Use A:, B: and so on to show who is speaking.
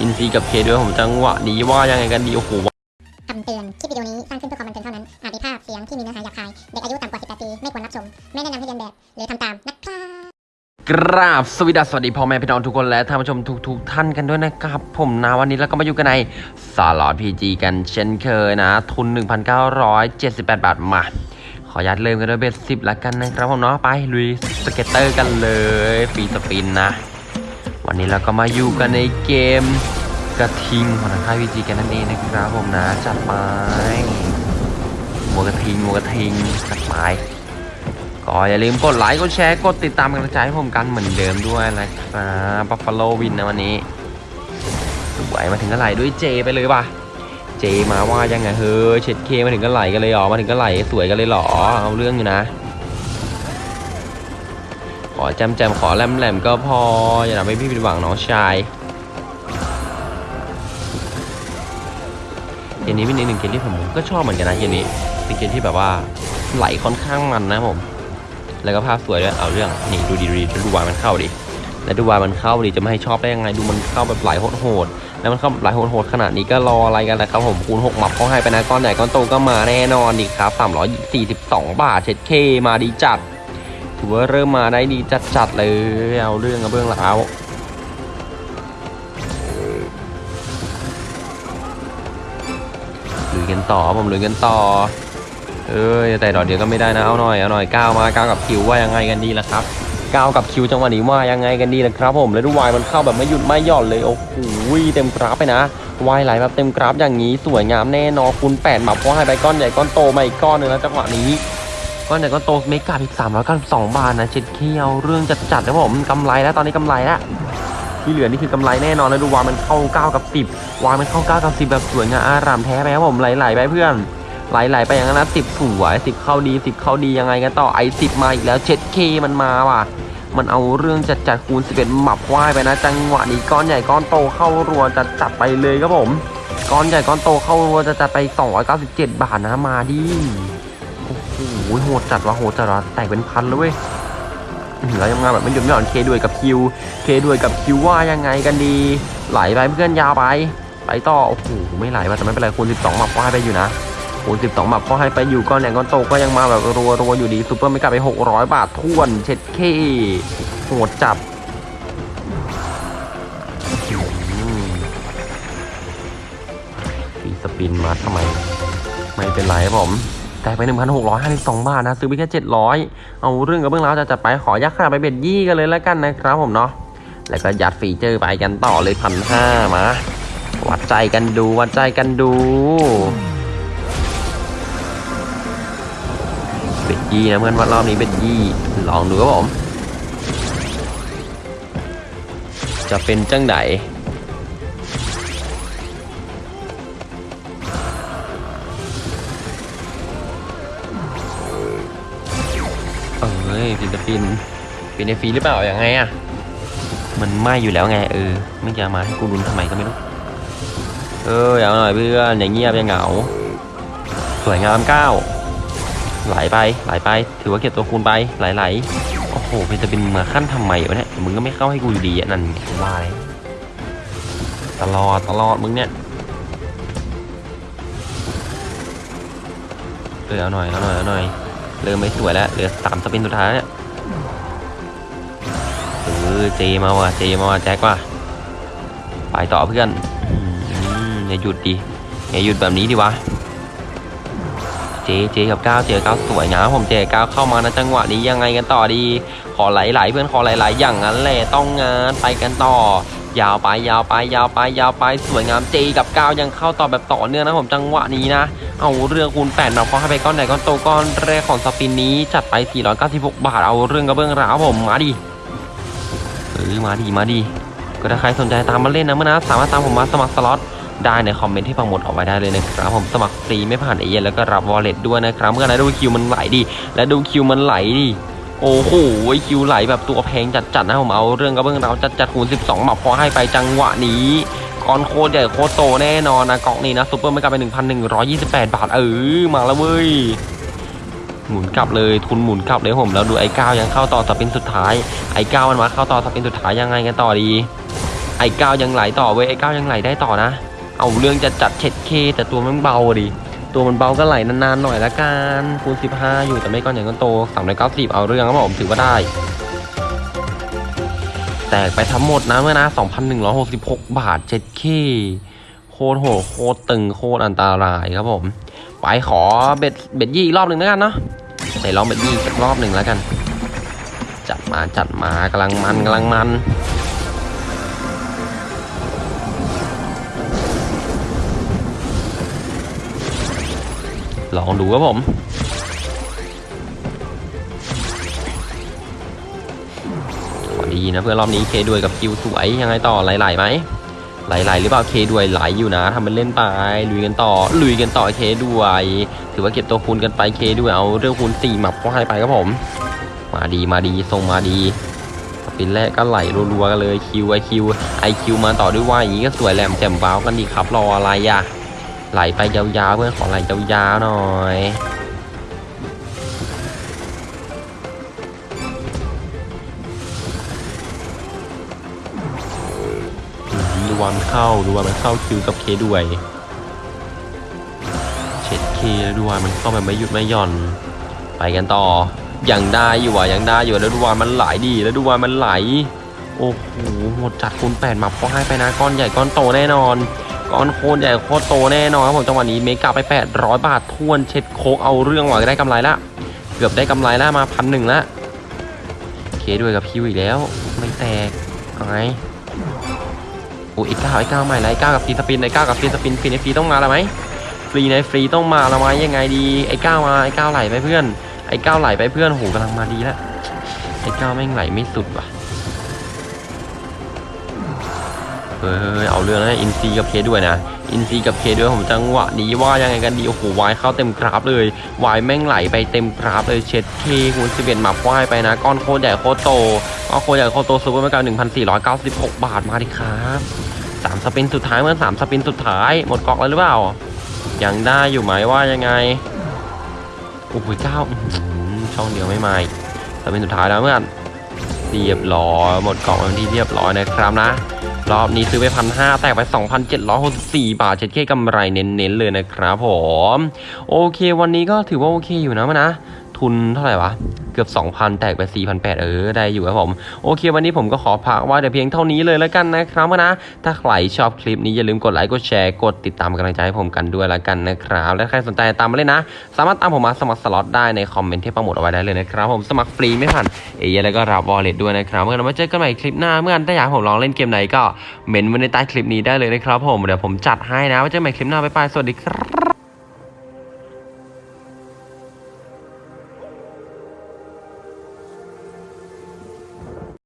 A: อินซีกับ K ด้วยผมจังหวะนี้ว่ายังไงกันดีโอ้โห
B: คำเตือน คลิปวิดีโอนี้สร้างขึ้นเพื่อความบันเทิงเท่านั้น อาจมีภาพเสียงที่มีเนื้อหาหยาบคาย เด็กอายุต่ำกว่า 18 ปี ไม่ควรรับชม ไม่แนะนำให้เลียนแบบ หรือทำตามนะครับ
A: กราบสวัสดีสวัสดีพ่อแม่พี่น้องทุกคนและท่านผู้ชมทุกๆท่านกันด้วยนะครับ ผมนะวันนี้เราก็มาอยู่กันในสล็อตพีจีกันเช่นเคยนะ ทุน 1,978 บาทมา ขออนุญาตเริ่มกันด้วย bet สิบละกันนะครับผมเนาะไปลุย scatter กันเลย free spin นะ วันนี้เราก็มาอยู่กันในเกมกระทิงของทางค่ายพีจีกันนั่นเองนะครับผมนะจัดไปหัวกระทิงหัวกระทิงจัดไปก็อย่าลืมกดไลค์กดแชร์กดติดตามกำลังใจให้ผมกันเหมือนเดิมด้วยนะครับบัฟฟาโลวินนะวันนี้สวยมาถึงก็ไหลด้วย J ไปเลยป่ะ J มาว่ายังไงเฮ้ยเช็ด K มาถึงก็ไหลกันเลยหรอมาถึงก็ไหลสวยกันเลยเหรอเอาเรื่องอยู่นะ ขอแจมแจมขอแหลมแหลมก็พอ อย่าทำให้พี่ผิดหวังน้องชายเกมนี้เป็นอีกหนึ่งเกมที่ผมก็ชอบเหมือนกันนะเกมนี้เป็นเกมที่แบบว่าไหลค่อนข้างมันนะผม แล้วก็ภาพสวยด้วยเอาเรื่องนี่ดูดีดูดีดูวายมันเข้าดิแล้วดูวายมันเข้าดิจะไม่ให้ชอบได้ยังไงดูมันเข้าแบบไหลโหดๆแล้วมันเข้าไหลโหดๆขนาดนี้ก็รออะไรกันนะครับผมคูณ6หมับเขาให้ไปนะก้อนใหญ่ก้อนโตก็มาแน่นอนดิครับ342 บาทเช็ดเคมาดีจัด ถือว่าเริ่มมาได้ดีจัดๆเลยเอาเรื่องกับเบื้องหลังลุยกันต่อผมลุยกันต่อเอ้ยแต่ดอกเดียวก็ไม่ได้นะเอาหน่อยเอาหน่อยก้าวมาก้าวกับคิวว่ายังไงกันดีล่ะครับก้าวกับคิวจังหวะนี้ว่ายังไงกันดีล่ะครับผมแล้วดูวายมันเข้าแบบไม่หยุดไม่หย่อนเลยโอ้โหเต็มกราฟไปนะวายไหลแบบเต็มกราฟอย่างนี้สวยงามแน่นอนคูณแปดหมับเพราให้ไปก้อนใหญ่ก้อนโตมาอีกก้อนหนึงแล้วจังหวะนี้ ก้อนใหญ่ก้อนโตเมกาอีกสามร้อยเก้าสิบสองบาทนะเช็ดเคียวเรื่องจัดๆนะผมกำไรแล้วตอนนี้กำไรแล้วที่เหลือนี่คือกำไรแน่นอนแล้วดูวายมันเข้าเก้ากับสิบวายมันเข้าเก้ากับสิบแบบสวยงามอารามแท้ไปครับผมไหลๆไปเพื่อนไหลๆไปอย่างนั้นนะสิบสวยสิบเข้าดีสิบเข้าดียังไงกันต่อไอสิบมาอีกแล้วเช็ดเคมันมาว่ะ มันเอาเรื่องจัดจัดๆคูณสิบเอ็ดหมับควายไปนะ จังหวะนี้ก้อนใหญ่ก้อนโตเข้ารัวจัดจัดไปเลยครับผม ก้อนใหญ่ก้อนโตเข้ารัวจะจัดไป297บาทนะมาดิ โอ้โหโหดจัดวะโหดจัดวะแตกเป็นพันเลยเหลือยังมาแบบไม่หยุดไม่หย่อนเคด้วยกับคิวเคด้วยกับคิวว่ายังไงกันดี ไหลไปเพื่อนยาวไป ไปต่อ โอ้โห ไม่ไหลว่ะแต่ไม่เป็นไรคูณ12หมับควายไปอยู่นะโอ้สิบสองหมับพอให้ไปอยู่ก้อนแหนก้อนโตก็ยังมาแบบรัวรัวอยู่ดีซูเปอร์ไม่กลับไปหกร้อยบาทท้วนเช็ดเคโหดจับfree spin มาทำไม ไม่เป็นไรครับผม แต่ไป 1,652 บาทนะ ซื้อไปแค่ 700 เอาเรื่องกับเบื้องราวจะจัดไปขอยักษ์ขนาดไป bet ยี่กันเลยแล้วกันนะครับผมเนาะแล้วก็ยัดฟีเจอร์ไปกันต่อเลยพันห้ามาวัดใจกันดูวัดใจกันดู bet ยี่นะเพื่อนว่ารอบนี้ bet ยี่ลองดูครับผมจะเป็นจังไหน เอ้ยฟิลิปปินส์เป็นไอฟรีหรือเปล่าอย่างไงอะ มันไหม่อยู่แล้วไง เออ ไม่จะมาให้กูรุนทำไมก็ไม่รู้ เออเอาหน่อยเพื่อนอย่างเงียบอย่างเหงา สวยงามเก้าไหลไปไหลไป ถือว่าเก็บตัวคูณไปไหลไหลโอ้โหเป็นจะเป็นมาขั้นทำไมวะเนี่ยมึงก็ไม่เข้าให้กูอยู่ดีอะนั่นว่าเลยตลอดตลอดมึงเนี่ยเออเอาหน่อยเอาหน่อยเอาหน่อย เริ่มไม่สวยแล้วเหลือสามสปินสุดท้ายเนี่ยเออเจมาว่ะเจมาว่ะแจ็คว่ะไปต่อเพื่อนอย่าหยุดดิอย่าหยุดแบบนี้ดิวะเจเจกับก้าวเจกับก้าวสวยงามผมเจเก้าวเข้ามานะจังหวะนี้ยังไงกันต่อดี ขอไหลๆเพื่อนขอไหลๆอย่างนั้นแหละต้องงานไปกันต่อ ยาวไปยาวไปยาวไปยาวไปสวยงามเจกับก้าวยังเข้าต่อแบบต่อเนื่องนะผมจังหวะนี้นะ เอาเรื่องคูณ8มาพอให้ไปก้อนไหนก้อนโตก้อนแรกของสปินนี้จัดไป 496 บาทเอาเรื่องกับเบื้องราวผมมาดิเออมาดิมาดิก็ถ้าใครสนใจตามมาเล่นนะเมื่อนะสามารถตามผมมาสมัครสล็อตได้ในคอมเมนต์ที่ฟังหมดเอาไว้ได้เลยนะครับผมสมัครฟรีไม่ผ่านเอเย่นแล้วก็รับวอลเล็ตด้วยนะครับเมื่อไหร่ดูคิวมันไหลดิและดูคิวมันไหลดิ โอ้โหคิวไหลแบบตัวแพงจัดๆนะผมเอาเรื่องกับเบื้องเราจัดจัดๆคูณ12หมับพอให้ไปจังหวะนี้ก้อนโคตรใหญ่โคตรโตแน่นอนนะกองนี้นะซุปเปอร์ไม่กลับไป1,128 บาท เออมาแล้วเว้ยหมุนกลับเลยทุนหมุนกลับเลยผมแล้วดูไอ้ก้าวยังเข้าต่อสปินสุดท้ายไอ้ก้าวมันมาเข้าต่อสปินสุดท้ายยังไงกันต่อดี ไอ้ก้าวยังไหลต่อเว้ยไอ้ก้าวยังไหลได้ต่อนะ เอาเรื่องจะจัดเช็ดเคแต่ตัวมันเบาดิ ตัวมันเบาก็ไหลนานๆหน่อยละกันคูณ15 อยู่แต่ไม่ก้อนใหญ่ก้อนโต390เอาเรื่องครับผมถือว่าได้ แตกไปทั้งหมดนะเมื่อนะ 2,166 บาท 7K โคตรโหโคตรตึงโคตรอันตรายครับผม ไปขอเบ็ดเบ็ดยี่อีกรอบหนึ่งแล้วกันเนาะใส่ลองเบ็ดยี่สักรอบหนึ่งแล้วกัน จัดมาจัดมากำลังมันกำลังมัน ลองดูครับผม ดีนะเพื่อนรอบนี้เคด้วยกับคิวสวยยังไงต่อไหลๆไหมไหลๆหรือเปล่าเคด้วยไหลอยู่นะทำเป็นเล่นไปลุยกันต่อลุยกันต่อเคด้วย ถือว่าเก็บตัวคูณกันไปเคด้วยเอาเรื่องคูณสี่หมับก็ให้ไปครับผม มาดีมาดีทรงมาดีปินแรกก็ไหลรัวๆกันเลยคิวไอคิวไอคิวมาต่อด้วยว่าอย่างนี้ก็สวยแหลมแจ่มว้าวกันดีครับรออะไรอะ ไหลไปยาวๆเพื่อนขอไหลยาวๆหน่อยดูวันเข้าดูวันมันเข้าคิวกับเคด้วยเช็ดเคแล้วดูวันมันเข้าแบบไม่หยุดไม่หย่อน ไปกันต่ออยังได้อยู่อะยังได้อยู่แล้วดูวันมันไหลดีแล้วดูวันมันไหลโอ้โหหมดจัดคูณแปดมาพอให้ไปนะก้อนใหญ่ก้อนโตแน่นอน ก้อนโคตรใหญ่โคตรโตแน่นอนครับผมจังหวะนี้เมกาไป 800 บาททวนเช็ดโคกเอาเรื่องหว่ะได้กำไรละเกือบได้กำไรแล้วมาพันหนึ่งละเคด้วยกับคิวอีกแล้ว ไม่แตกอาไงโอ้ยไอ้ก้าวไอ้ก้าวใหม่ไอ้ก้าวกับฟรีสปินไอ้ก้าวกับฟรีสปินฟรีในฟรีต้องมาแล้วไหมฟรีในฟรีต้องมาแล้วไหมยังไงดีไอ้ก้าวมาไอ้ก้าวไหลไปเพื่อนไอ้ก้าวไหลไปเพื่อนโหกำลังมาดีแล้วไอ้ก้าวแม่งไหลไม่สุดว่ะ เฮ้ยเอาเรื่องนะอินซีกับเคด้วยนะ อินซีกับเคด้วยผมจังหวะนี้ว่ายังไงกันดีโอ้โหวายเข้าเต็มกราฟเลยวายแม่งไหลไปเต็มกราฟเลยเช็ดเคคูณสิบเอ็ดมาควายไปนะ ก้อนโคตรใหญ่โคตรโตก้อนโคตรใหญ่โคตรโต super mega หนึ่งพันสี่ร้อยเก้าสิบหกบาทมาดิครับสาม spin สุดท้ายเมื่อสาม spin สุดท้ายหมดก๊อกแล้วหรือเปล่ายังได้อยู่ไหมว่ายังไงโอ้โหเจ้าช่องเดียวไม่มา spin สุดท้ายแล้วเมื่อนเรียบร้อยหมดก๊อกเป็นที่เรียบร้อยนะครับนะ รอบนี้ซื้อไปพันห้าแตกไป 2,764 บาทเช็ดเข้กำไรเน้นๆเลยนะครับผม โอเควันนี้ก็ถือว่าโอเคอยู่นะมานะ ทุนเท่าไหร่วะ เกือบ 2,000 แตกไป 4,800 เออ ได้อยู่ครับผม โอเค วันนี้ผมก็ขอพักว่าแต่เพียงเท่านี้เลยแล้วกันนะครับนะ ถ้าใครชอบคลิปนี้อย่าลืมกดไลค์กดแชร์กดติดตามกำลังใจให้ผมกันด้วยแล้วกันนะครับ และใครสนใจตามมาเลยนะ สามารถตามผมมาสมัครสล็อตได้ในคอมเมนต์ที่ปรโมทเอาไว้ได้เลยนะครับผมสมัครฟรีไม่ผ่านเอเย่นต์แล้วก็รับ wallet ด้วยนะครับเมื่อกันมาเจอกันใหม่คลิปหน้าเมื่อกันถ้าอยากผมลองเล่นเกมไหนก็เมนต์ไว้ในใต้คลิปนี้ได้เลยนะครับผมเดี๋ยวผมจัดให้นะไว้เจอกันใหม่คลิปหน้าบ๊ายบายสวัสดีครับ